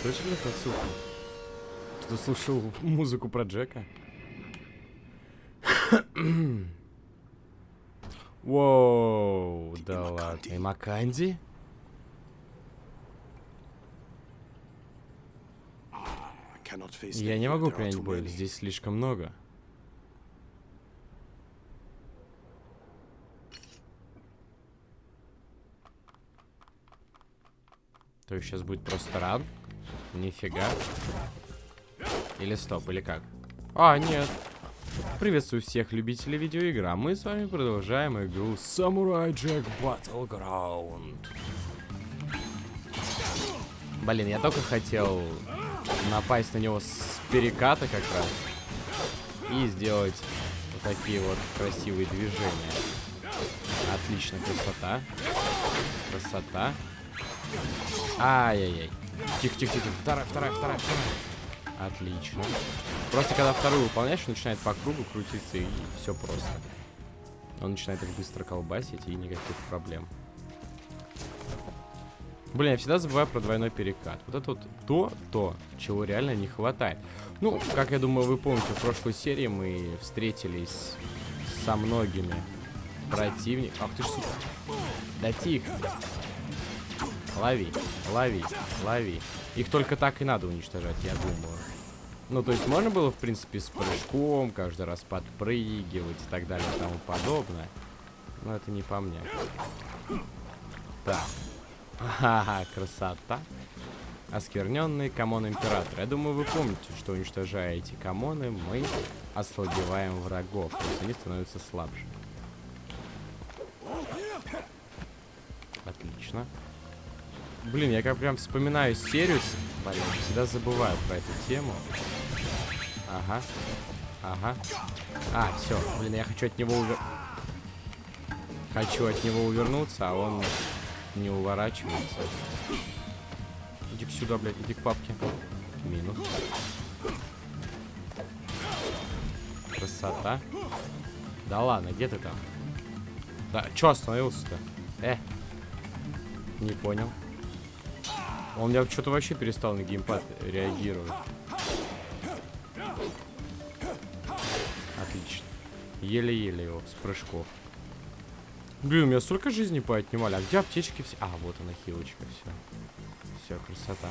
слышали отсылку? Кто слушал музыку про Джека? Воу, да ладно. И Маканди? Я не могу принять боль, здесь слишком много. То есть сейчас будет просто ран? Нифига. Или стоп, или как? А, нет. Приветствую всех любителей видеоигр, а мы с вами продолжаем игру Samurai Jack Battleground. Блин, я только хотел напасть на него с переката как раз. И сделать вот такие вот красивые движения. Отлично, красота. Красота. Ай-яй-яй. Тихо-тихо-тихо. Вторая, вторая, вторая, вторая. Отлично. Просто когда вторую выполняешь, начинает по кругу крутиться и все просто. Он начинает их быстро колбасить и никаких проблем. Блин, я всегда забываю про двойной перекат. Вот это вот то, то, чего реально не хватает. Ну, как я думаю, вы помните, в прошлой серии мы встретились со многими противниками. Ах ты ж сука. Да тихо. Лови, лови, лови. Их только так и надо уничтожать, я думаю. Ну, то есть можно было, в принципе, с прыжком, каждый раз подпрыгивать и так далее и тому подобное. Но это не по мне. Так. Ха-ха, красота. Оскверненный камон император. Я думаю, вы помните, что уничтожая эти камоны, мы ослабеваем врагов. То есть они становятся слабже. Отлично. Блин, я как прям вспоминаю серию. Блин, всегда забываю про эту тему. Ага. Ага. А, все. Блин, я хочу от него увер... Хочу от него увернуться, а он не уворачивается. Иди к сюда, блядь, иди к папке. Минус. Красота. Да ладно, где ты там? Да, чё остановился-то? Э. Не понял. Он у меня что-то вообще перестал на геймпад реагировать. Отлично. Еле-еле его с прыжков. Блин, у меня столько жизни поотнимали. А где аптечки все? А, вот она, хилочка, все. Все, красота.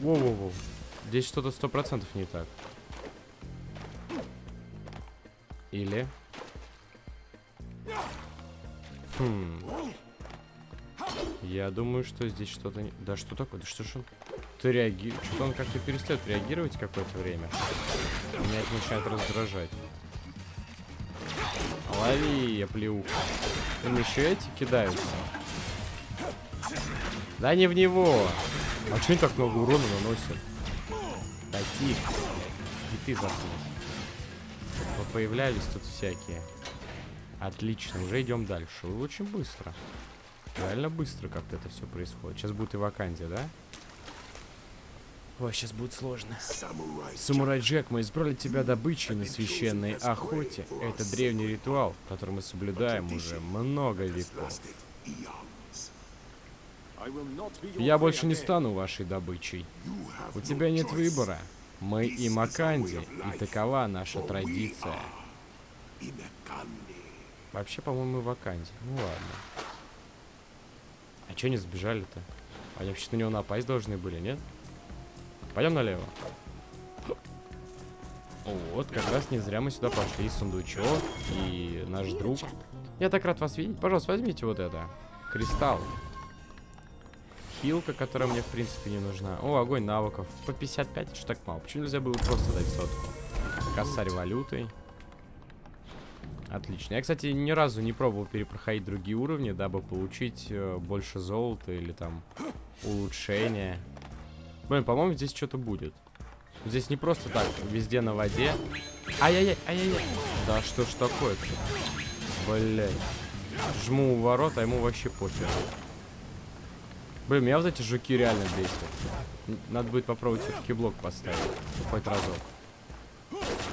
Воу-воу-воу. Здесь что-то сто процентов не так. Или... Хм... Я думаю, что здесь что-то... Да что такое? Да что ж он... Ты реагируешь... Что-то он как-то перестает реагировать какое-то время. Меня это начинает раздражать. Лови, я плеву. Им еще эти кидаются. Да не в него. А что они так много урона наносят? Да тихо. И ты заснул. Появлялись тут всякие. Отлично, уже идем дальше. Очень быстро. Реально быстро как-то это все происходит. Сейчас будет и вакансия, да? Ой, сейчас будет сложно. Самурай Джек, мы избрали тебя добычей на священной охоте. Это древний ритуал, который мы соблюдаем уже много веков. Я больше не стану вашей добычей. У тебя нет выбора. Мы и Маканди, и такова наша традиция. Вообще, по-моему, Ваканди. Ну ладно. А что они сбежали-то? Они вообще на него напасть должны были, нет? Пойдем налево. Вот, как раз не зря мы сюда пошли. Сундучок и наш друг. Я так рад вас видеть. Пожалуйста, возьмите вот это. Кристалл. Хилка, которая мне, в принципе, не нужна. О, огонь навыков. По 55, что так мало. Почему нельзя было просто дать сотку? Косарь валютой. Отлично. Я, кстати, ни разу не пробовал перепроходить другие уровни, дабы получить э, больше золота или там улучшения. Блин, по-моему, здесь что-то будет. Здесь не просто так, везде на воде. Ай-яй-яй, ай-яй-яй. Да что ж такое-то? Блять. Жму у ворот, а ему вообще пофиг. Блин, меня вот эти жуки реально бесят. Надо будет попробовать все-таки блок поставить. Хоть разок.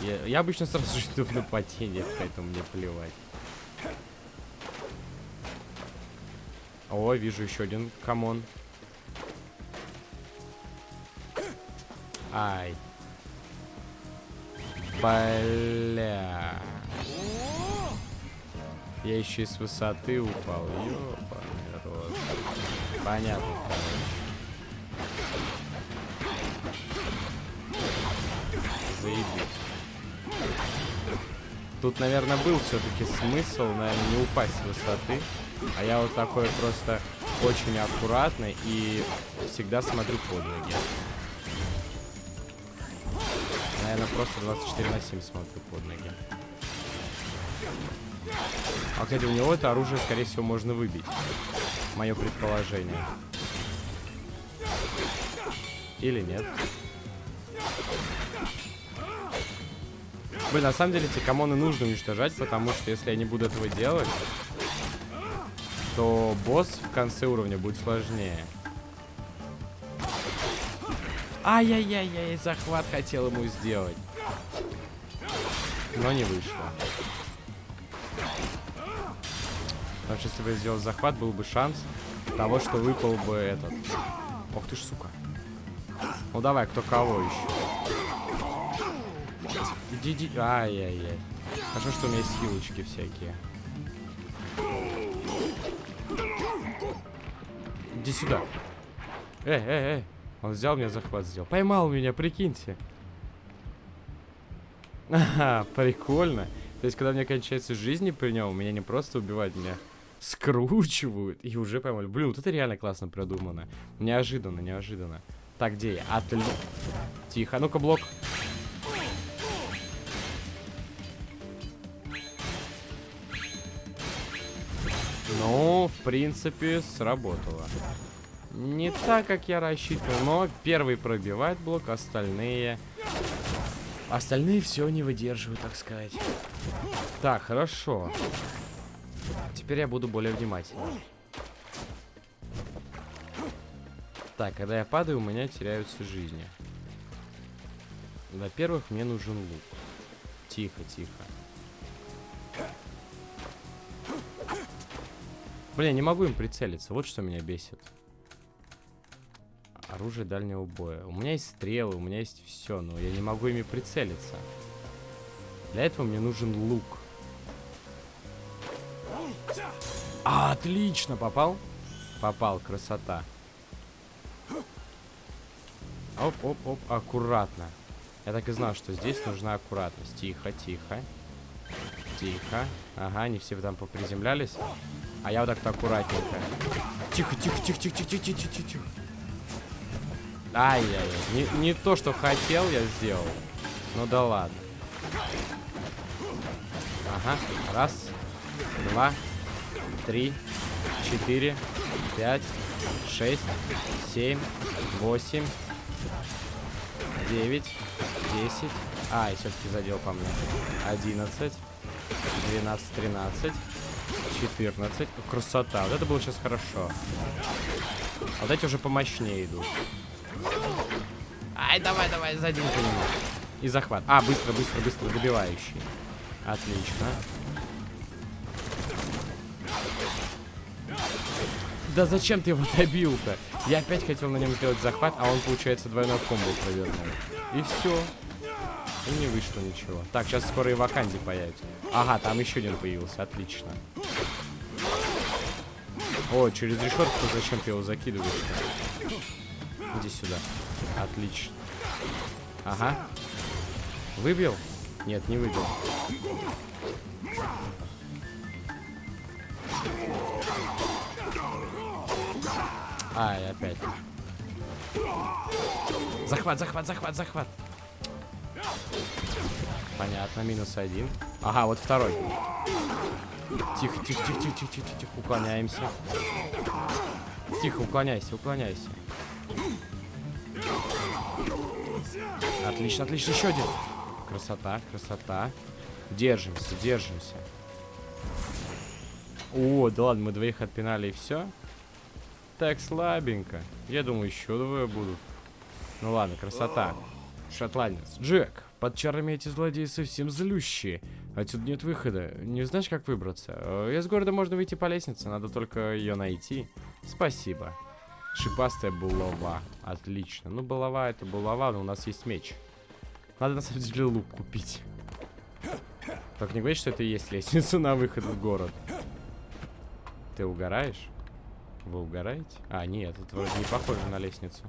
Я, я обычно сразу жду в нападение, поэтому мне плевать. О, вижу еще один камон. Ай. Бля. Я еще и с высоты упал. Ёбаный рот. Понятно. Заебись. Тут, наверное, был все-таки смысл, наверное, не упасть с высоты. А я вот такой просто очень аккуратный и всегда смотрю под ноги. Наверное, просто 24 на 7 смотрю под ноги. А, кстати, у него это оружие, скорее всего, можно выбить. Мое предположение. Или нет. Блин, на самом деле эти камоны нужно уничтожать, потому что если я не буду этого делать, то босс в конце уровня будет сложнее. Ай-яй-яй-яй, захват хотел ему сделать. Но не вышло. Потому что если бы я сделал захват, был бы шанс того, что выпал бы этот. Ох ты ж, сука. Ну давай, кто кого еще. Иди, иди. Ай-яй-яй. Хорошо, что у меня есть хилочки всякие. Иди сюда. Эй, эй, эй. Он взял меня захват, сделал. Поймал меня, прикиньте. Ага, прикольно. То есть, когда мне кончается жизни при нем, меня не просто убивают, меня скручивают и уже поймали. Блин, вот это реально классно продумано. Неожиданно, неожиданно. Так, где я? Отлично. Тихо, ну-ка, блок. Ну, в принципе, сработало. Не так, как я рассчитывал, но первый пробивает блок, остальные... Остальные все не выдерживают, так сказать. Так, хорошо. Теперь я буду более внимательным. Так, когда я падаю, у меня теряются жизни. Во-первых, мне нужен лук. Тихо, тихо. Блин, не могу им прицелиться. Вот что меня бесит. Оружие дальнего боя. У меня есть стрелы, у меня есть все, но я не могу ими прицелиться. Для этого мне нужен лук. Отлично, попал? Попал, красота. Оп-оп-оп, аккуратно. Я так и знал, что здесь нужна аккуратность. Тихо, тихо. Тихо. Ага, они все там поприземлялись. А я вот так-то аккуратненько. Тихо, тихо, тихо, тихо, тихо, тихо, тихо, тихо. Ай-яй-яй. Не, не то, что хотел, я сделал. Ну да ладно. Ага. Раз, два, три, четыре, пять, шесть, семь, восемь, девять, десять. А, и все-таки задел по мне. Одиннадцать, двенадцать, тринадцать. 14. Красота. Вот это было сейчас хорошо. А вот эти уже помощнее идут. Ай, давай, давай, задень по нему. И захват. А, быстро, быстро, быстро, добивающий. Отлично. Да зачем ты его добил-то? Я опять хотел на нем сделать захват, а он, получается, двойной комбо провернул. И все. И не вышло ничего. Так, сейчас скоро и ваканди появится. Ага, там еще один появился. Отлично. О, через решетку зачем ты его закидываешь? Иди сюда. Отлично. Ага. Выбил? Нет, не выбил. Ай, опять. Захват, захват, захват, захват. Понятно, минус один. Ага, вот второй. Тихо, тихо, тихо, тихо, тихо, тихо, тихо, уклоняемся. Тихо, уклоняйся, уклоняйся. Отлично, отлично, еще один. Красота, красота. Держимся, держимся. О, да ладно, мы двоих отпинали и все. Так слабенько. Я думаю, еще двое будут. Ну ладно, красота. Шотландец. Джек, под чарами эти злодеи совсем злющие. Отсюда нет выхода. Не знаешь, как выбраться? Э, из города можно выйти по лестнице, надо только ее найти. Спасибо. Шипастая булава. Отлично. Ну, булава это булава, но у нас есть меч. Надо, на самом деле, лук купить. Только не говори, что это и есть лестница на выход в город. Ты угораешь? Вы угораете? А, нет, это вроде не похоже на лестницу.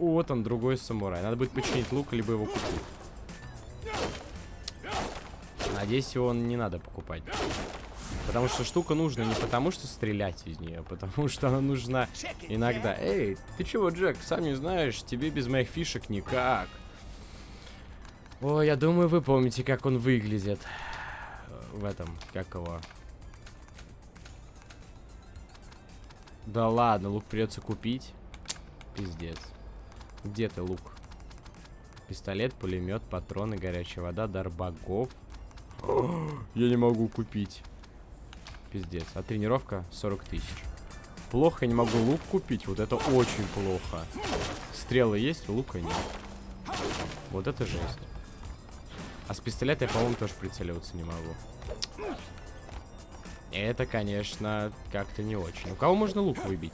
Вот он, другой самурай. Надо будет починить лук, либо его купить. Надеюсь, его не надо покупать. Потому что штука нужна не потому, что стрелять из нее, а потому что она нужна иногда. Эй, ты чего, Джек, сам не знаешь, тебе без моих фишек никак. О, я думаю, вы помните, как он выглядит. В этом, как его... Да ладно, лук придется купить. Пиздец. Где ты, лук? Пистолет, пулемет, патроны, горячая вода, дар богов. Я не могу купить. Пиздец. А тренировка 40 тысяч. Плохо, я не могу лук купить. Вот это очень плохо. Стрелы есть, лука нет. Вот это жесть. А с пистолета я, по-моему, тоже прицеливаться не могу. Это, конечно, как-то не очень. У кого можно лук выбить?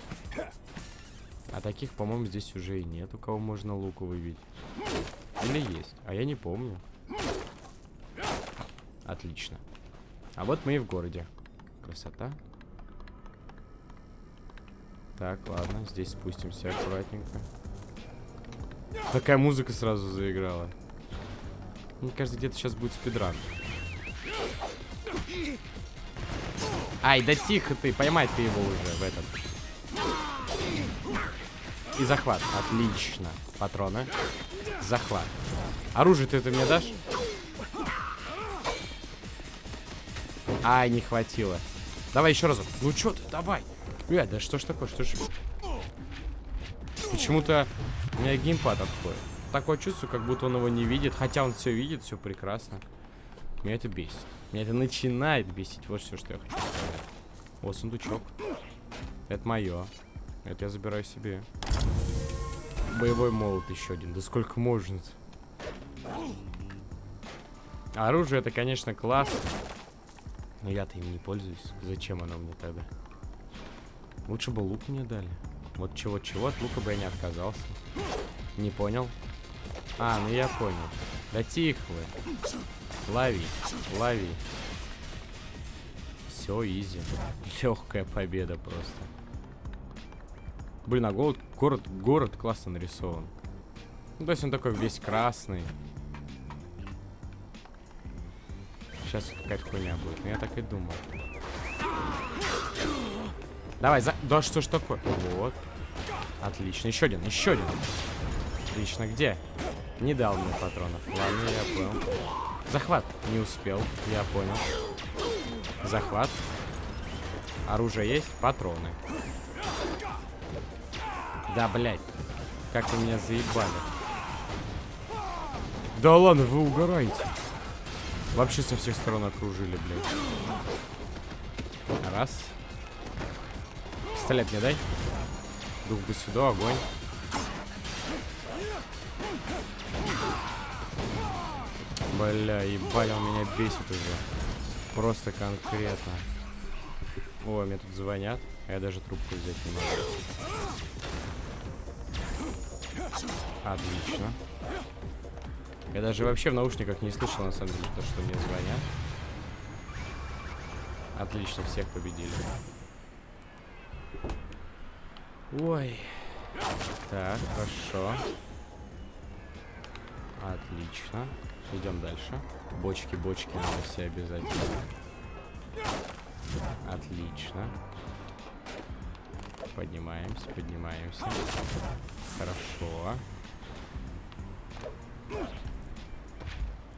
А таких, по-моему, здесь уже и нет. У кого можно лук выбить? Или есть? А я не помню. Отлично. А вот мы и в городе. Красота. Так, ладно, здесь спустимся аккуратненько. Такая музыка сразу заиграла. Мне кажется, где-то сейчас будет спидран. Ай, да тихо ты, поймай ты его уже в этом. И захват. Отлично. Патроны. Захват. Оружие ты это мне дашь? Ай, не хватило. Давай еще разок. Ну что ты, давай. Блядь, да что ж такое, что ж... Почему-то у меня геймпад отходит такое чувство, как будто он его не видит. Хотя он все видит, все прекрасно. Меня это бесит. Меня это начинает бесить. Вот все, что я хочу сказать. О, сундучок. Это мое. Это я забираю себе. Боевой молот еще один. Да сколько можно -то? Оружие это, конечно, классно. Но я-то им не пользуюсь. Зачем оно мне тогда? Лучше бы лук мне дали. Вот чего-чего, от лука бы я не отказался. Не понял. А, ну я понял. Да тихо вы. Лови, лови. Все, изи. Легкая победа просто. Блин, а город, город, город классно нарисован. Ну, то есть он такой весь красный. Сейчас какая-то хуйня будет. Но я так и думал. Давай, за... Да что ж такое? Вот. Отлично. Еще один, еще один. Отлично. Где? Не дал мне патронов. Ладно, я понял. Захват. Не успел. Я понял. Захват. Оружие есть? Патроны. Да, блядь. Как вы меня заебали. Да ладно, вы угораете. Вообще со всех сторон окружили, блядь. Раз. Пистолет мне дай. Дух бы сюда, огонь. Бля, ебать, он меня бесит уже. Просто конкретно. Ой, мне тут звонят. А я даже трубку взять не могу. Отлично. Я даже вообще в наушниках не слышал, на самом деле, то, что мне звонят. Отлично, всех победили. Ой. Так, хорошо. Отлично. Идем дальше. Бочки, бочки надо все обязательно. Отлично. Поднимаемся, поднимаемся. Хорошо.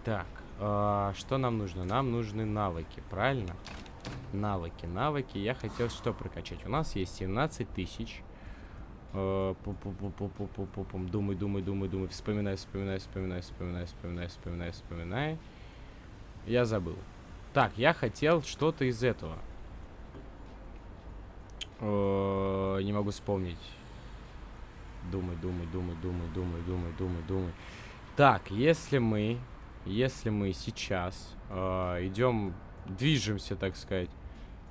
Так, э, что нам нужно? Нам нужны навыки, правильно? Навыки, навыки. Я хотел что прокачать? У нас есть 17 тысяч. Думай, думай, думай, думай. Вспоминай, вспоминай, вспоминай, вспоминай, вспоминай, вспоминай, вспоминай. Я забыл. Так, я хотел что-то из этого. Не могу вспомнить. Думай, думай, думай, думай, думай, думай, думай, думай. Так, если мы, если мы сейчас идем, движемся, так сказать,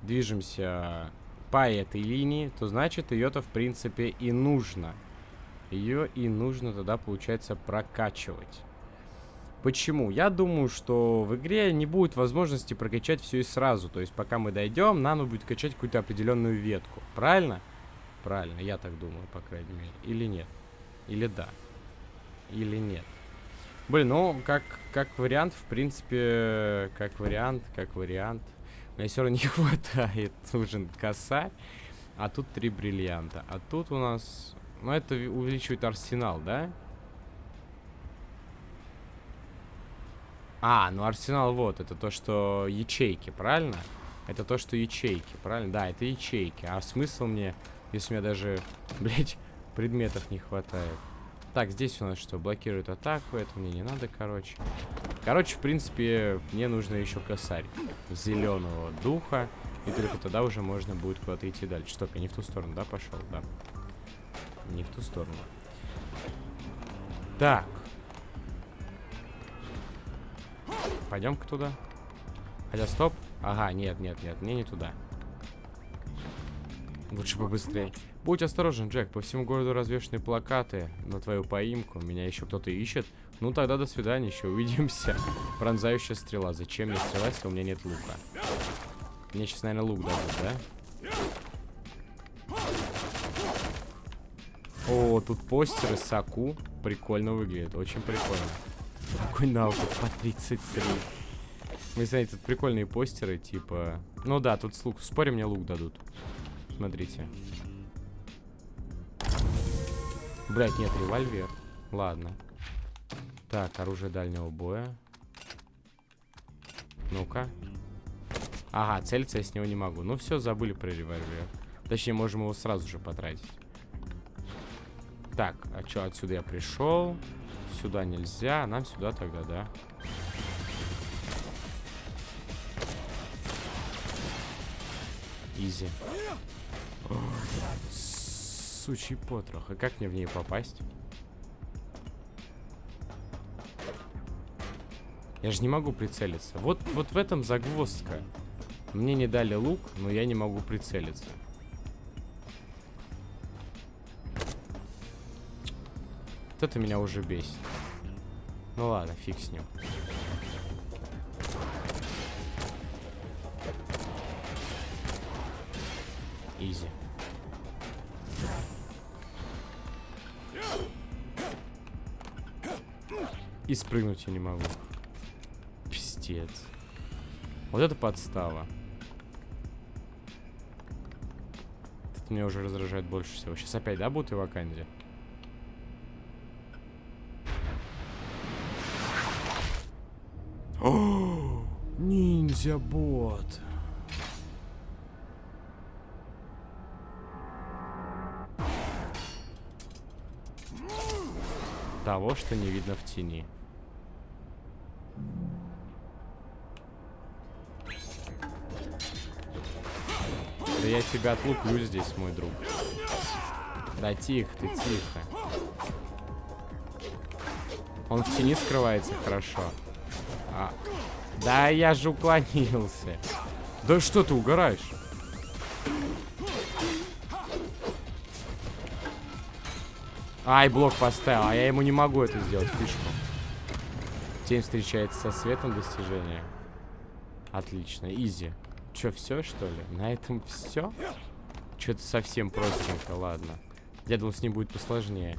движемся по этой линии, то значит ее-то в принципе и нужно. Ее и нужно тогда, получается, прокачивать. Почему? Я думаю, что в игре не будет возможности прокачать все и сразу. То есть, пока мы дойдем, нам нужно будет качать какую-то определенную ветку. Правильно? Правильно, я так думаю, по крайней мере. Или нет? Или да? Или нет? Блин, ну, как, как вариант, в принципе, как вариант, как вариант. Мне все равно не хватает. Нужен косарь. А тут три бриллианта. А тут у нас... Ну, это увеличивает арсенал, да? А, ну арсенал вот, это то, что ячейки, правильно? Это то, что ячейки, правильно? Да, это ячейки. А смысл мне, если у меня даже, блядь, предметов не хватает? Так, здесь у нас что, блокирует атаку, это мне не надо, короче. Короче, в принципе, мне нужно еще косарь зеленого духа. И только тогда уже можно будет куда-то идти дальше. Стоп, я не в ту сторону, да, пошел? Да. Не в ту сторону. Так. Пойдем-ка туда. Хотя, стоп. Ага, нет, нет, нет, мне не туда. Лучше побыстрее. Будь осторожен, Джек. По всему городу развешаны плакаты на твою поимку. Меня еще кто-то ищет. Ну тогда до свидания, еще увидимся. Пронзающая стрела. Зачем мне стрелять, если у меня нет лука? Мне сейчас, наверное, лук дадут, да? О, тут постеры Саку. Прикольно выглядит. Очень прикольно. Какой навык по 33. Вы знаете, тут прикольные постеры, типа... Ну да, тут с лук. Спорим, мне лук дадут. Смотрите. Блять, нет, револьвер. Ладно. Так, оружие дальнего боя. Ну-ка. Ага, целиться я с него не могу. Ну все, забыли про револьвер. Точнее, можем его сразу же потратить. Так, а что, отсюда я пришел? Сюда нельзя, а нам сюда тогда, да? Изи. Сучий потрох. А как мне в ней попасть? Я же не могу прицелиться. Вот, вот в этом загвоздка. Мне не дали лук, но я не могу прицелиться. Вот это меня уже бесит. Ну ладно, фиг с ним. Изи. И спрыгнуть я не могу. Пиздец. Вот это подстава. Это меня уже раздражает больше всего. Сейчас опять, да, будут и? О, ниндзя-бот. Того, что не видно в тени. Да я тебя отлуплю здесь, мой друг. Да тихо ты, тихо. Он в тени скрывается хорошо. А. Да я же уклонился. Да что ты угораешь? Ай, блок поставил, а я ему не могу это сделать, фишку. Тень встречается со светом достижения. Отлично, изи. Че, все, что ли? На этом все? Что-то совсем простенько, ладно. Я думал, с ним будет посложнее.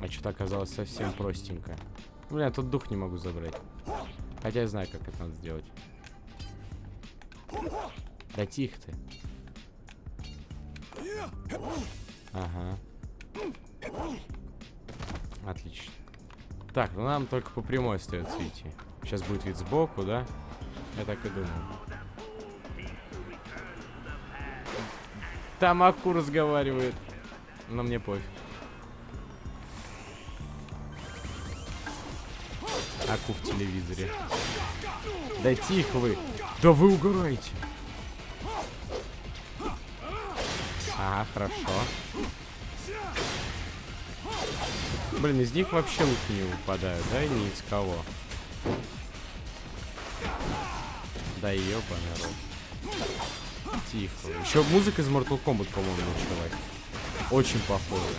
А что-то оказалось совсем простенько. Блин, я тут дух не могу забрать. Хотя я знаю, как это надо сделать. Да тихо ты. Ага. Отлично. Так, ну нам только по прямой остается идти. Сейчас будет вид сбоку, да? Я так и думал. Там Аку разговаривает. Но мне пофиг. Аку в телевизоре. Да тихо вы. Да вы угораете. Ага, хорошо. Блин, из них вообще луки не выпадают, да? И ни из кого. Да ёбаный рот. Тихо. Еще музыка из Mortal Kombat, по-моему, началась. Очень похоже.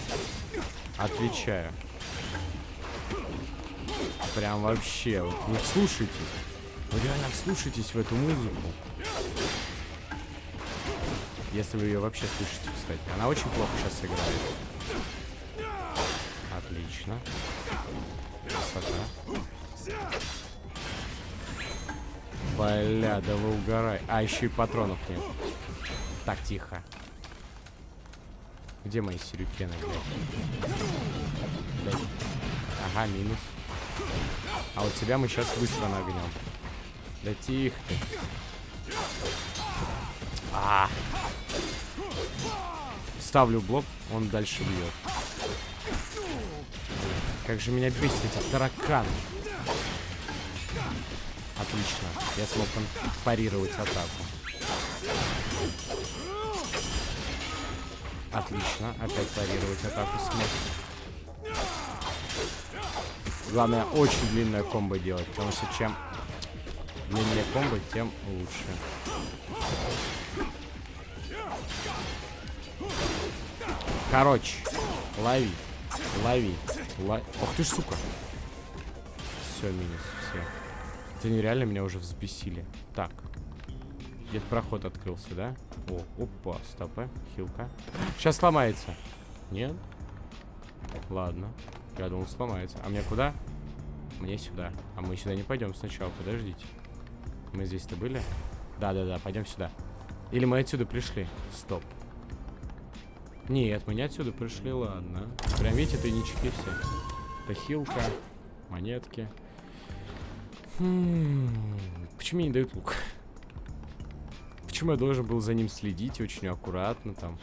Отвечаю. Прям вообще. Вот вы вслушайтесь. Вы реально вслушайтесь в эту музыку. Если вы ее вообще слышите, кстати. Она очень плохо сейчас играет. Отлично. Красота. Бля, да вы угорай. А, еще и патронов нет. Так, тихо. Где мои сирюкены, блядь? Ага, минус. А вот тебя мы сейчас быстро нагнем. Да тихо ты. А, Ставлю блок, он дальше бьет. Как же меня бесит эти тараканы. Отлично. Я смог парировать атаку. Отлично. Опять парировать атаку смог. Главное, очень длинная комбо делать, потому что чем длиннее комбо, тем лучше. Короче, лови. Лови. Лови. Ох ты ж, сука. Все, минус, все. Это нереально меня уже взбесили. Так. Где-то проход открылся, да? О, опа, стопы, хилка. Сейчас сломается. Нет? Ладно. Я думал, сломается. А мне куда? Мне сюда. А мы сюда не пойдем сначала, подождите. Мы здесь-то были? Да-да-да, пойдем сюда. Или мы отсюда пришли? Стоп. Нет, мы не отсюда пришли, ладно. Прям видите, тайнички все. Это хилка, монетки. Хм, почему мне не дают лук? Почему я должен был за ним следить очень аккуратно там?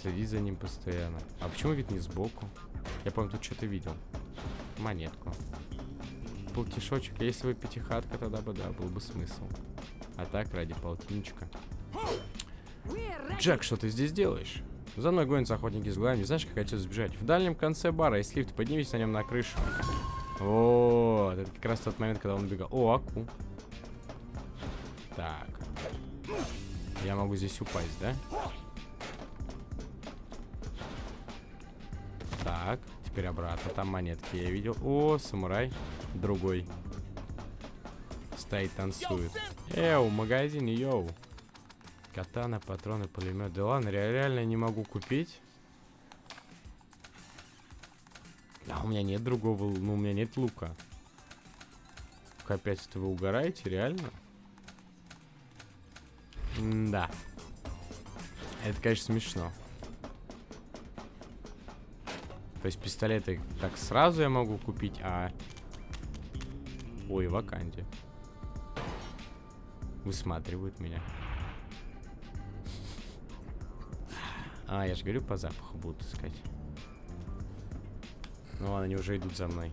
Следить за ним постоянно. А почему вид не сбоку? Я помню, тут что-то видел. Монетку. Полтишочек. Если бы пятихатка, тогда бы, да, был бы смысл. А так, ради полтинничка. Джек, что ты здесь делаешь? За мной гонятся охотники с глазами. Знаешь, как отсюда сбежать? В дальнем конце бара есть лифт. Поднимись на нем на крышу. Вот, это как раз тот момент, когда он убегал. О, аку. Так. Я могу здесь упасть, да? Так, теперь обратно. Там монетки я видел. О, самурай. Другой. Стоит, танцует. Эу, магазин, йоу. Катана, патроны, пулемет. Да ладно, реально не могу купить. А у меня нет другого, ну у меня нет лука. Опять это вы угораете, реально? М да. Это, конечно, смешно. То есть пистолеты так сразу я могу купить, а... Ой, ваканде. Высматривают меня. А, я же говорю, по запаху будут искать. Ну ладно, они уже идут за мной.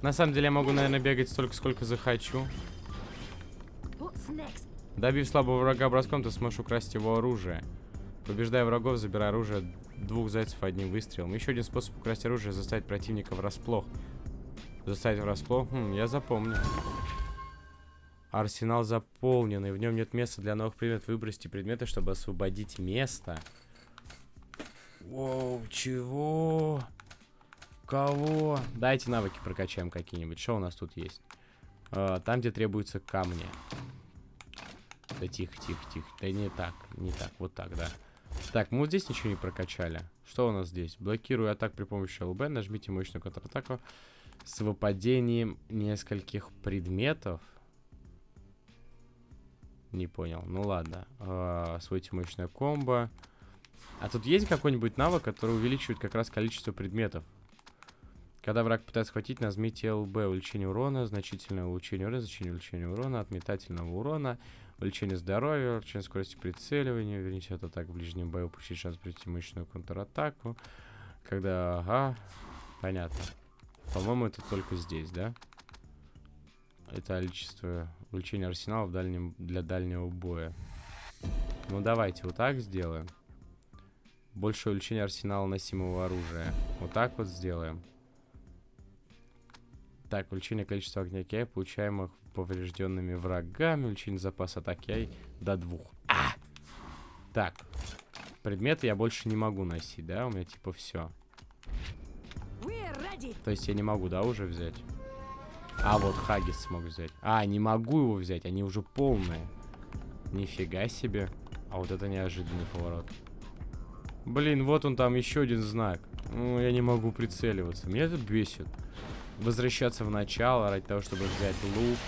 На самом деле я могу, наверное, бегать столько, сколько захочу. Добив слабого врага броском, ты сможешь украсть его оружие. Побеждая врагов, забирай оружие двух зайцев одним выстрелом. Еще один способ украсть оружие заставить противника врасплох. Заставить врасплох? Хм, я запомню. Арсенал заполненный. В нем нет места для новых предметов. Выбросьте предметы, чтобы освободить место. Воу, чего? Кого? Дайте навыки прокачаем какие-нибудь. Что у нас тут есть? А, там, где требуются камни. Да тихо, тихо, тихо. Да не так, не так. Вот так, да. Так, мы вот здесь ничего не прокачали. Что у нас здесь? Блокирую атак при помощи ЛБ. Нажмите мощную контратаку с выпадением нескольких предметов. Не понял. Ну ладно. А, освоите мощное комбо. А тут есть какой-нибудь навык, который увеличивает как раз количество предметов? Когда враг пытается схватить, нажмите ЛБ. Увеличение урона, значительное улучшение урона, значение увеличения урона, от метательного урона, увеличение здоровья, увеличение скорости прицеливания, верните от атак в ближнем бою, получить шанс пройти мощную контратаку. Когда... Ага, понятно. По-моему, это только здесь, да? Это количество увеличения арсенала в дальнем, для дальнего боя. Ну, давайте вот так сделаем. Больше увеличение арсенала носимого оружия. Вот так вот сделаем. Так, увеличение количества огня кей, получаемых поврежденными врагами, увеличение запаса атаки до двух. А, Так. Предметы я больше не могу носить, да? У меня типа все. То есть я не могу, да, уже взять? А, вот Хагис смог взять. А, не могу его взять, они уже полные. Нифига себе. А вот это неожиданный поворот. Блин, вот он там еще один знак. Ну, я не могу прицеливаться. Меня это бесит. Возвращаться в начало ради того, чтобы взять лук.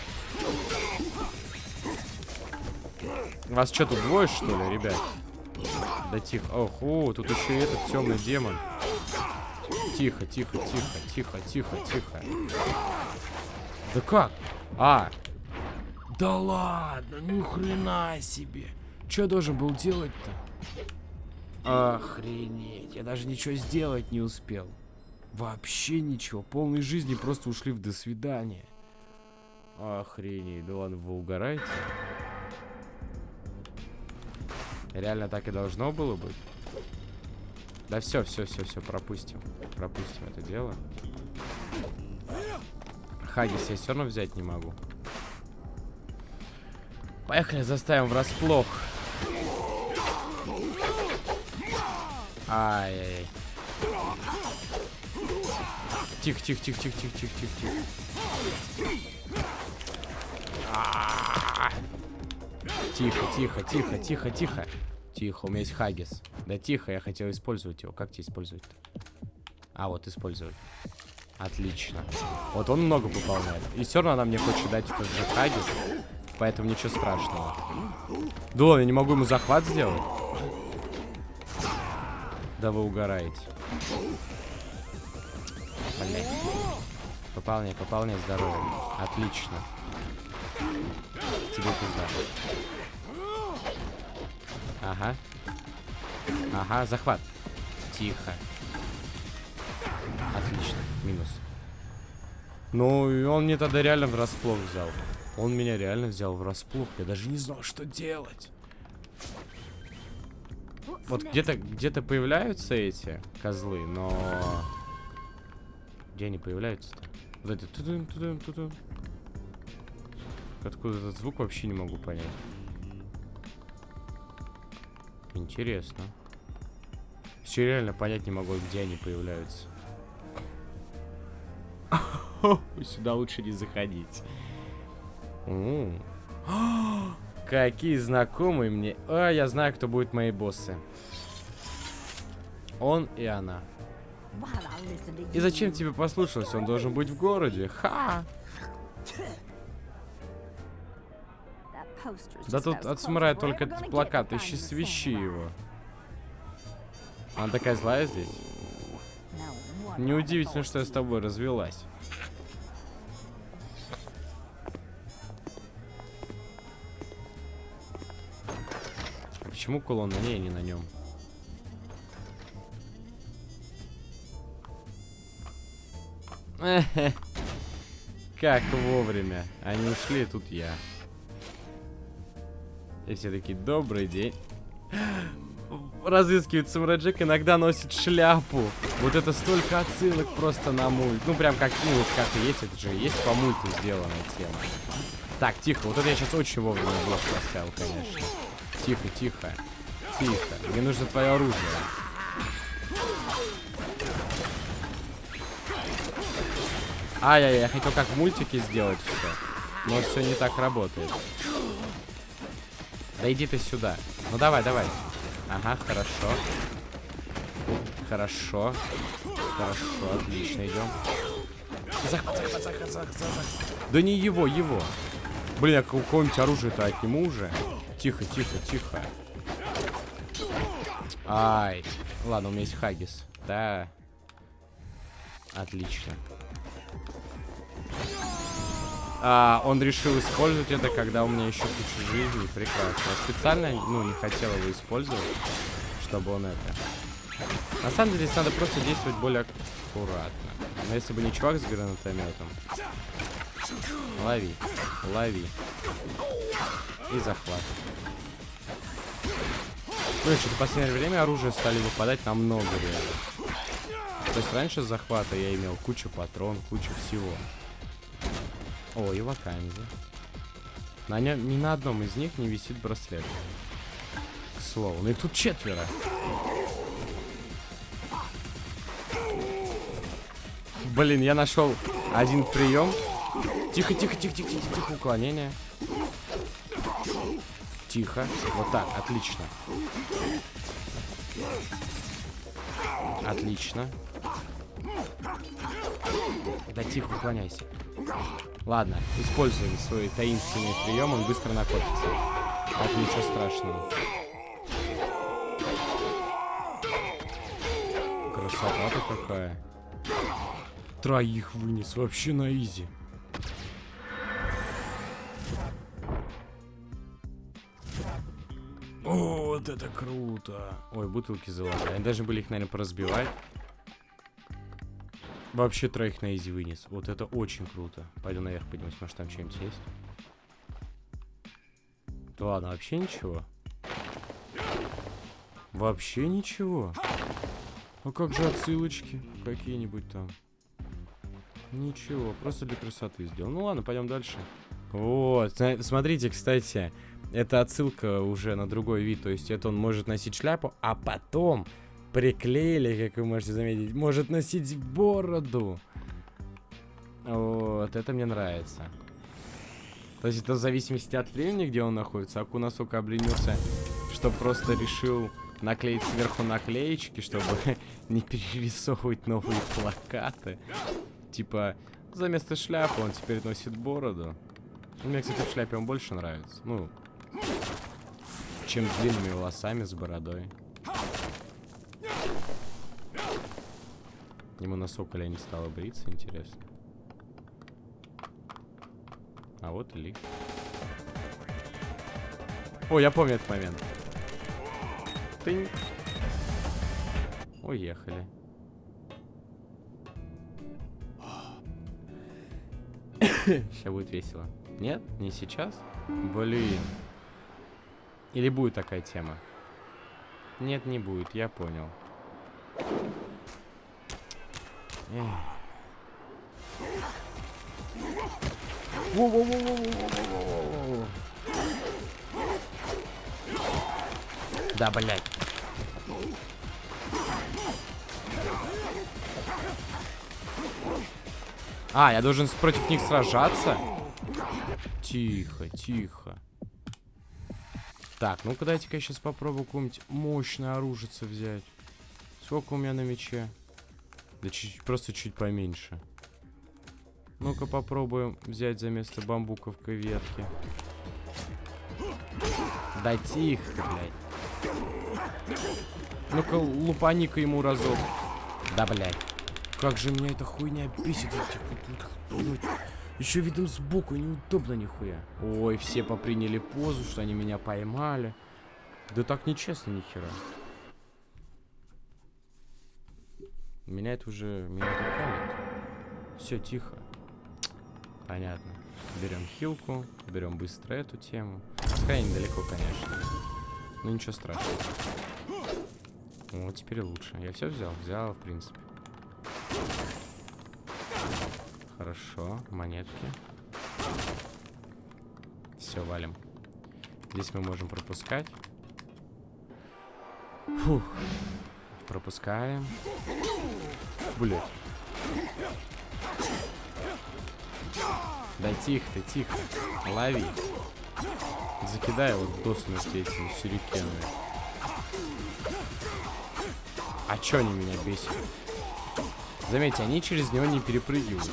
Вас что, тут двое, что ли, ребят? Да тихо. Ох, о, тут еще и этот темный демон. Тихо, тихо, тихо, тихо, тихо, тихо. Да как? А. Да ладно, ну хрена себе. Что должен был делать-то? Охренеть, я даже ничего сделать не успел. Вообще ничего. Полной жизни просто ушли в до свидания. Охренеть, да ладно, вы угораете? Реально так и должно было быть? Да все, все, все, все, пропустим. Пропустим это дело. Хагис я все равно взять не могу. Поехали, заставим врасплох. Ай-яй-яй. Тихо, тихо, тихо, тихо, тихо, тихо, тихо, тихо. Тихо, тихо, тихо, тихо, тихо. Тихо, у меня есть Хагис. Да тихо, я хотел использовать его. Как тебе использовать-то? А, вот использовать. Отлично. Вот он много выполняет. И все равно она мне хочет дать этот же Хагис. Поэтому ничего страшного. Да я не могу ему захват сделать. Да вы угораете. Блин. Пополняй, пополняй здоровье. Отлично. Тебе пизда. Ага. Ага, захват. Тихо. Отлично. Минус. Ну, и он мне тогда реально врасплох взял. Он меня реально взял врасплох. Я даже не знал, что делать. Вот где-то где-то появляются эти козлы, но... Где они появляются-то? Вот это... Тудум, тудум, тудум. Откуда этот звук вообще не могу понять. Интересно. Все реально понять не могу, где они появляются. Сюда лучше не заходить. Какие знакомые мне. А, я знаю, кто будет мои боссы. Он и она. И зачем тебе послушался? Он должен быть в городе. Ха! Да тут от самурая только этот плакат. Ищи свищи его. Она такая злая здесь. Неудивительно, что я с тобой развелась. Почему кулон на ней, а не на нем? Как вовремя. Они ушли, тут я. И все таки добрый день. Разыскивает Самурай Джек, иногда носит шляпу. Вот это столько отсылок просто на мульт. Ну, прям как, ну, вот как и есть, это же есть по мульту сделанная тема. Так, тихо, вот это я сейчас очень вовремя блок поставил, конечно. Тихо, тихо, тихо. Мне нужно твое оружие. Ай-яй-яй, я хотел как в мультике сделать все. Но все не так работает. Да иди ты сюда. Ну давай, давай. Ага, хорошо. Хорошо. Хорошо, отлично, идем. Захват, захват, захват, захват, захват. Да не его, его. Блин, а какое-нибудь оружие-то отниму уже. Тихо, тихо, тихо. Ай. Ладно, у меня есть Хагис. Да. Отлично. А, он решил использовать это, когда у меня еще куча жизни. Прекрасно. Я специально, ну, не хотел его использовать, чтобы он это... На самом деле, здесь надо просто действовать более аккуратно. Но если бы не чувак с гранатометом... Лови. Лови. И захват. Ну и что-то в последнее время оружие стали выпадать намного реально. То есть раньше захвата я имел кучу патрон, кучу всего. О, и вакансия. На нем, ни на одном из них не висит браслет. К слову, ну их тут четверо. Блин, я нашел один прием. Тихо, тихо, тихо, тихо, тихо, тихо, уклонение. Тихо. Вот так, отлично. Отлично. Да тихо, уклоняйся. Ладно, используем свой таинственный прием, он быстро накопится. Так ничего страшного. Красота-то какая. Троих вынес вообще на изи. О, вот это круто. Ой, бутылки золотые. Они даже были их, наверное, поразбивать. Вообще троих на изи вынес. Вот это очень круто. Пойду наверх поднимусь, может там что-нибудь есть. Да ладно, вообще ничего. Вообще ничего. А как же отсылочки какие-нибудь там? Ничего, просто для красоты сделал. Ну ладно, пойдем дальше. Вот, смотрите, кстати, это отсылка уже на другой вид. То есть это он может носить шляпу, а потом приклеили, как вы можете заметить, может носить бороду. Вот, это мне нравится. То есть это в зависимости от времени, где он находится. Аку настолько обленился, что просто решил наклеить сверху наклеечки, чтобы не перерисовывать новые плакаты. Типа, за место шляпы он теперь носит бороду. Мне, кстати, в шляпе он больше нравится. Ну, чем длинными волосами, с бородой. Ему на соколе не стало бриться, интересно. А вот и лик. О, я помню этот момент. Тынь. Уехали. Сейчас будет весело. Нет? Не сейчас? Блин. Или будет такая тема? Нет, не будет, я понял. Да, блядь. А, я должен против них сражаться? Тихо, тихо. Так, ну-ка дайте-ка я сейчас попробую какое-нибудь мощное оружие взять. Сколько у меня на мече? Да чуть, просто чуть поменьше. Ну-ка попробуем взять за место бамбуковкой ветки. Да тихо блядь. Ну-ка лупани-ка ему разок. Да, блядь. Как же меня эта хуйня бесит. Еще видно сбоку, неудобно нихуя. Ой, все поприняли позу, что они меня поймали. Да так нечестно нихера. Меня это уже... Меня это палит. Все, тихо. Понятно. Берем хилку, берем быстро эту тему. Пускай недалеко, конечно. Но ничего страшного. Вот теперь лучше. Я все взял? Взял, в принципе. Хорошо, монетки. Все, валим. Здесь мы можем пропускать. Фух. Пропускаем. Блять. Да тихо ты, тихо. Лови. Закидай его до смерти этими сюрикенами. А чё они меня бесят? Заметьте, они через него не перепрыгивают.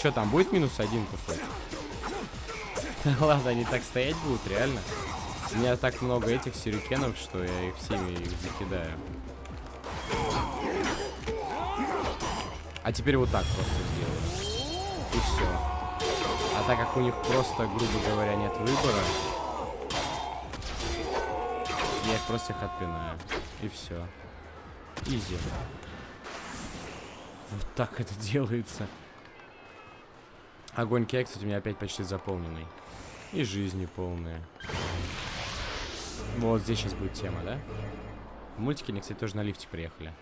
Что там, будет минус один какой? Ладно, они так стоять будут, реально. У меня так много этих сюрикенов, что я их всеми их закидаю. А теперь вот так просто сделаю. И все. А так как у них просто, грубо говоря, нет выбора, я их просто их отпинаю. И все. Изи. Вот так это делается. Огонь кек, кстати, у меня опять почти заполненный. И жизни полные. Вот здесь сейчас будет тема, да? В мультике они, кстати, тоже на лифте приехали.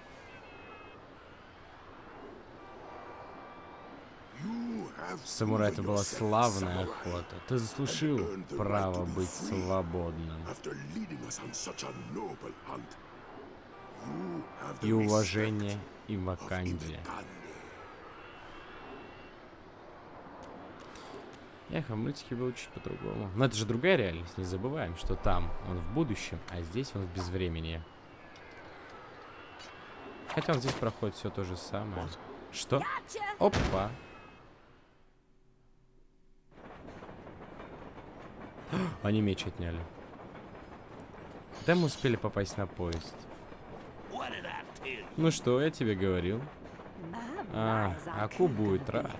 Самурай, это была славная охота. Ты заслужил право быть свободным. И уважение и Ваканде. Эх, а в мультике было чуть по-другому. Но это же другая реальность, не забываем, что там он в будущем, а здесь он в безвремени. Хотя он здесь проходит все то же самое. Что? Опа! Они меч отняли. Когда мы успели попасть на поезд? Ну что, я тебе говорил. А, Аку будет рад.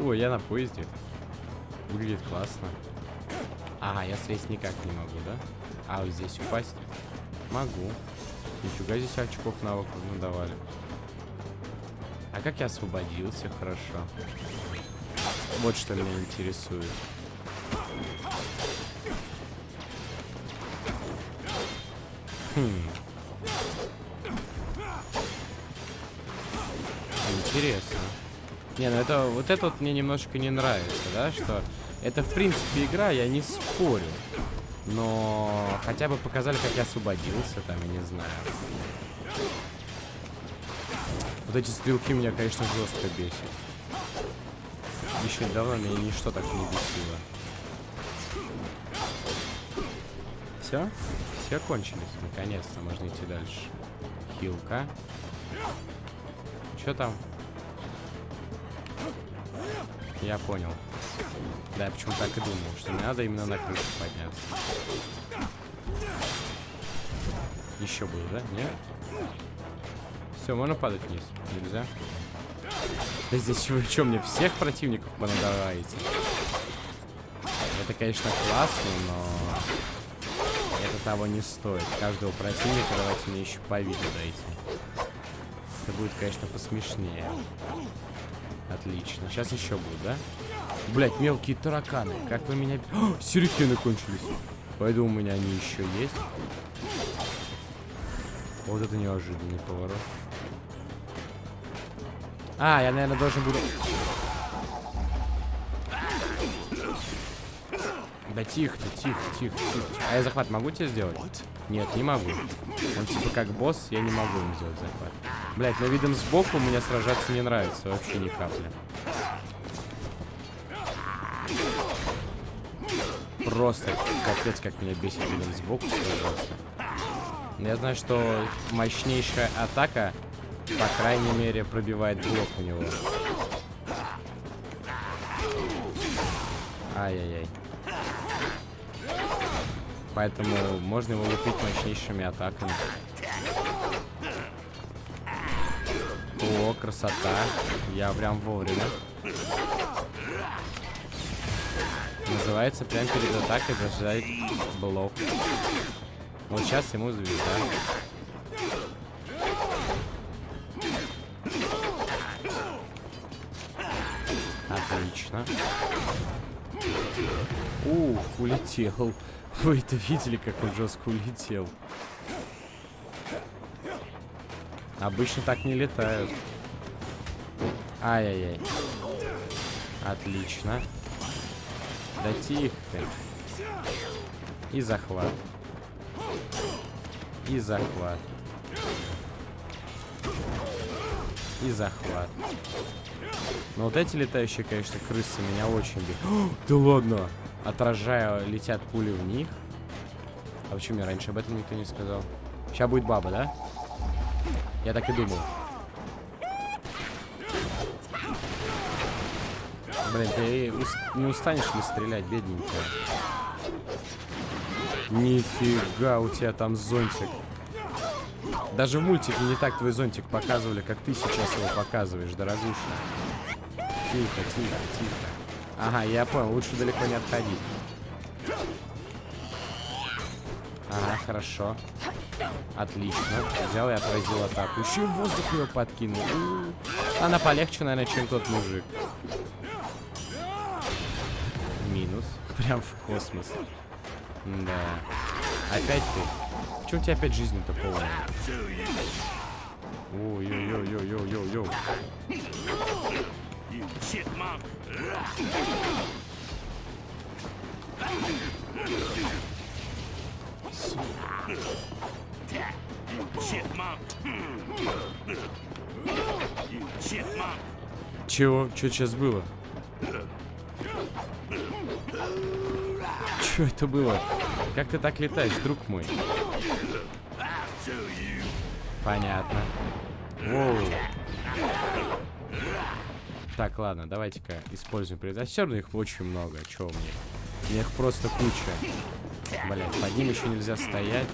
О, я на поезде. Выглядит классно. А, я слезть никак не могу, да? А, вот здесь упасть? Могу. Нифига здесь очков навыков надавали. А как я освободился? Хорошо. Вот что меня интересует. Хм. Интересно. Не, ну это вот это вот мне немножко не нравится, да, что это в принципе игра, я не спорю. Но хотя бы показали, как я освободился, там, я не знаю. Вот эти стрелки меня, конечно, жестко бесит. Еще давно меня ничто так не бесило. Все? Все кончились. Наконец-то можно идти дальше. Хилка. Что там? Я понял. Да, я почему так и думал, что мне надо именно на крышу подняться. Еще будет, да? Нет? Все, можно падать вниз? Нельзя? Да здесь вы что, мне всех противников понадаваете? Это, конечно, классно, но... Это того не стоит. Каждого противника давайте мне еще по виду дайте. Это будет, конечно, посмешнее. Отлично. Сейчас еще будет, да? Блять, мелкие тараканы. Как вы меня... О, сюрикены кончились. Пойду у меня они еще есть. Вот это неожиданный поворот. А, я, наверное, должен буду... Да тихо ты, тихо, тихо, тихо. А я захват могу тебе сделать? Нет, не могу. Он типа как босс, я не могу им сделать захват. Блять, но видом сбоку мне сражаться не нравится вообще ни капли. Просто капец, как меня бесит видом сбоку сражаться. Я знаю, что мощнейшая атака, по крайней мере, пробивает блок у него. Ай-яй-яй. Поэтому можно его лупить мощнейшими атаками. Красота. Я прям вовремя. Называется прям перед атакой зажать блок. Вот сейчас ему звезда. Отлично. Ух, улетел. Вы это видели, как он жестко улетел? Обычно так не летают. Ай-яй-яй. Отлично. Да тихо ты. И захват. И захват. И захват. Но вот эти летающие, конечно, крысы меня очень бесят. Да ладно! Отражая, летят пули в них. А почему мне раньше об этом никто не сказал? Сейчас будет баба, да? Я так и думал. Блин, ты не устанешь ли стрелять, бедненькая? Нифига, у тебя там зонтик. Даже в мультике не так твой зонтик показывали, как ты сейчас его показываешь, дорогуша. Тихо, тихо, тихо. Ага, я понял, лучше далеко не отходить. Ага, хорошо. Отлично. Взял и отразил атаку. Еще и воздух ее подкинул. Она полегче, наверное, чем тот мужик. Прям в космос. Да. Опять ты. Че у тебя опять жизнь-то полная? Ой-ой-ой-ой-ой-ой-ой. Чего? Что сейчас было? Что это было? Как ты так летаешь, друг мой? Понятно. Воу. Так, ладно, давайте-ка используем предатель. Равно их очень много. Чего мне? Их просто куча. Блять, под ним еще нельзя стоять.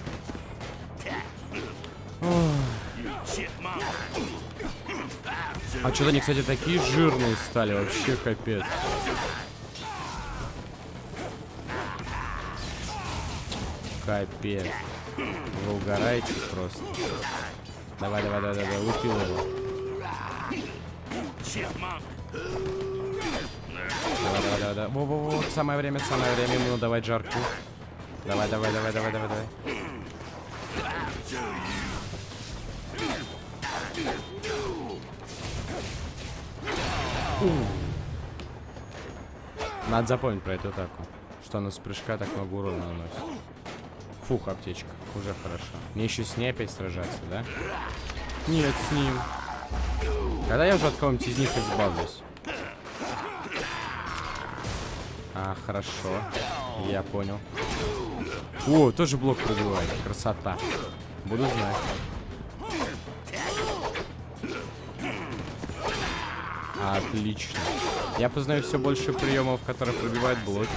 А что-то они, кстати, такие жирные стали. Вообще капец. Капец. Вы угораете просто. Давай, давай, давай, давай, лупил его. Давай, давай, давай, давай. Во, во, во, самое время, самое время ему давать жарку. Давай, давай, давай, давай, давай, давай. Надо запомнить про эту атаку. Что она с прыжка так много урона наносит. Фух, аптечка. Уже хорошо. Мне еще с ней опять сражаться, да? Нет, с ним. Когда я уже от кого-нибудь из них избавлюсь? А, хорошо. Я понял. О, тоже блок пробивает. Красота. Буду знать. Отлично. Я познаю все больше приемов, которые пробивают блоки.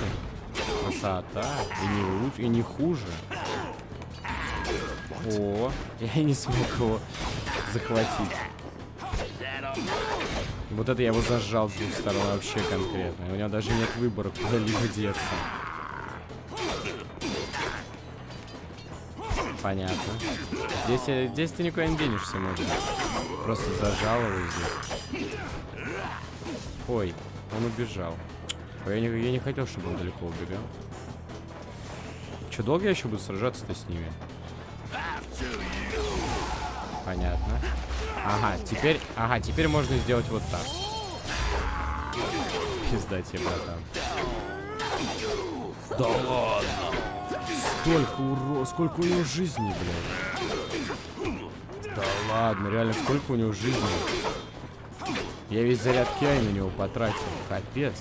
Красота. И не лучше, и не хуже. О, я не смог его захватить. Вот это я его зажал с двух сторон вообще конкретно. У него даже нет выбора, куда-либо деться. Понятно. Здесь, здесь ты никуда не денешься, может Просто зажал его здесь. Ой, он убежал. Я не, я не хотел, чтобы он далеко убегал. Че, долго я еще буду сражаться-то с ними? Понятно. Ага, теперь... Ага, теперь можно сделать вот так. Пизда тебе, братан. Да ладно. Столько уро... Сколько у него жизни, блядь. Да ладно, реально, сколько у него жизни. Я весь заряд Киай на него потратил. Капец.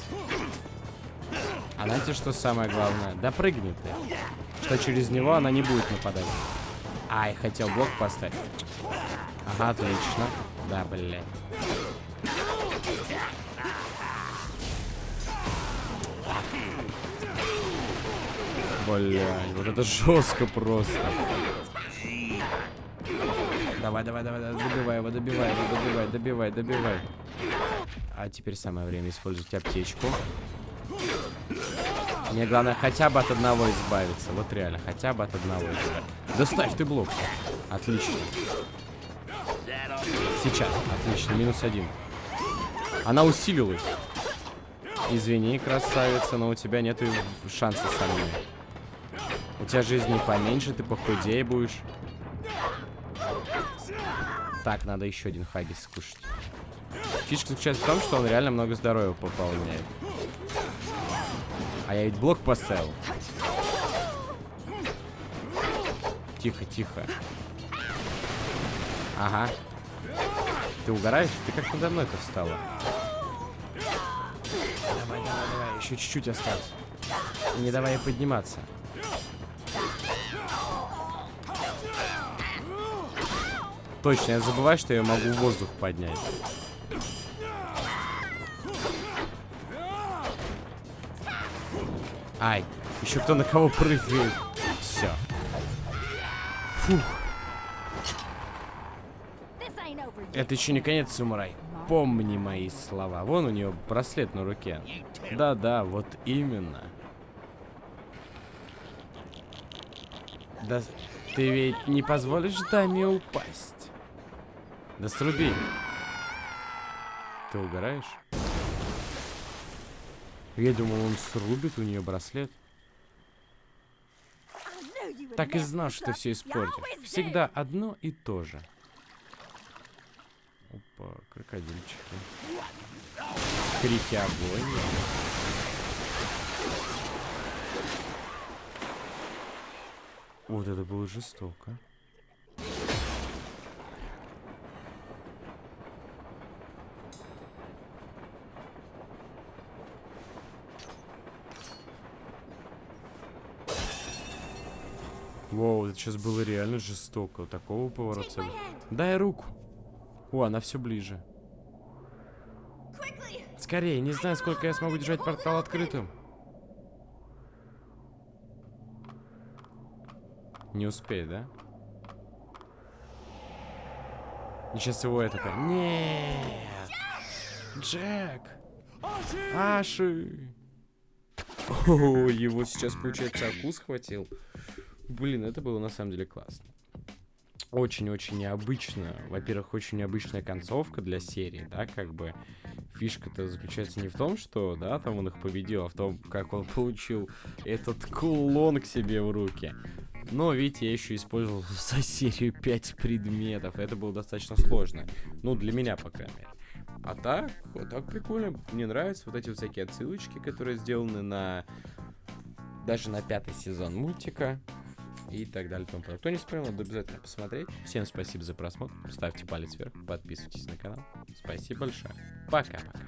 А знаете, что самое главное? Да прыгни ты. Что через него она не будет нападать. Ай, хотел блок поставить. Отлично. Да, блядь. Блядь, вот это жестко просто. Давай, давай, давай, давай, добивай его, добивай его, добивай, добивай, добивай. А теперь самое время использовать аптечку. Мне главное хотя бы от одного избавиться. Вот реально, хотя бы от одного избавиться. Доставь ты блок. Отлично. Сейчас. Отлично. Минус один. Она усилилась. Извини, красавица, но у тебя нет шанса со мной. У тебя жизни поменьше, ты похудее будешь. Так, надо еще один хагис скушать. Фишка заключается в том, что он реально много здоровья пополняет. А я ведь блок поставил. Тихо, тихо. Ага. Ты угораешь? Ты как надо мной-то встала? Давай, давай, давай. Еще чуть-чуть осталось. И не давай ей подниматься. Точно, я забываю, что я могу воздух поднять. Ай, еще кто на кого прыгает. Все. Фух. Это еще не конец, Сумарай. Помни мои слова. Вон у нее браслет на руке. Да-да, вот именно. Да ты ведь не позволишь даме упасть. Да сруби. Ты угораешь? Я думал, он срубит у нее браслет. Так и знал, что все испортишь. Всегда одно и то же. Опа, крокодильчики. Крики огонь. Вот это было жестоко. Воу, это сейчас было реально жестоко. Такого поворота. Дай руку. О, она все ближе. Скорее, не знаю, сколько я смогу держать портал открытым. Не успеет, да? И сейчас его это как... Нет! Джек! Аши! О, его сейчас, получается, акус схватил. Блин, это было на самом деле классно. Очень-очень необычно. Во-первых, очень необычная концовка для серии, да, как бы фишка-то заключается не в том, что, да, там он их победил, а в том, как он получил этот кулон к себе в руки. Но, видите, я еще использовал за серию 5 предметов. Это было достаточно сложно. Ну, для меня, по крайней мере. А так, вот так прикольно. Мне нравятся вот эти всякие отсылочки, которые сделаны на... Даже на пятый сезон мультика и так далее. Тому Кто не смотрел, надо обязательно посмотреть. Всем спасибо за просмотр. Ставьте палец вверх, подписывайтесь на канал. Спасибо большое. Пока-пока.